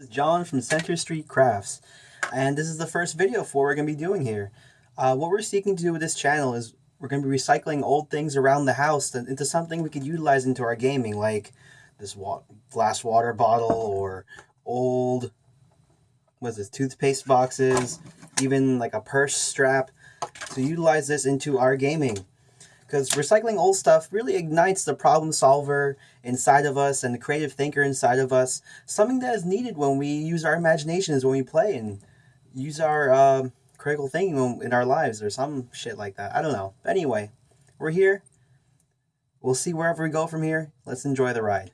This is John from Center Street Crafts, and this is the first video for we're going to be doing here. Uh, what we're seeking to do with this channel is we're going to be recycling old things around the house into something we could utilize into our gaming, like this wa glass water bottle or old, what's this, toothpaste boxes, even like a purse strap, to utilize this into our gaming because recycling old stuff really ignites the problem solver inside of us and the creative thinker inside of us. Something that is needed when we use our imaginations when we play and use our uh, critical thinking in our lives or some shit like that. I don't know. But Anyway, we're here. We'll see wherever we go from here. Let's enjoy the ride.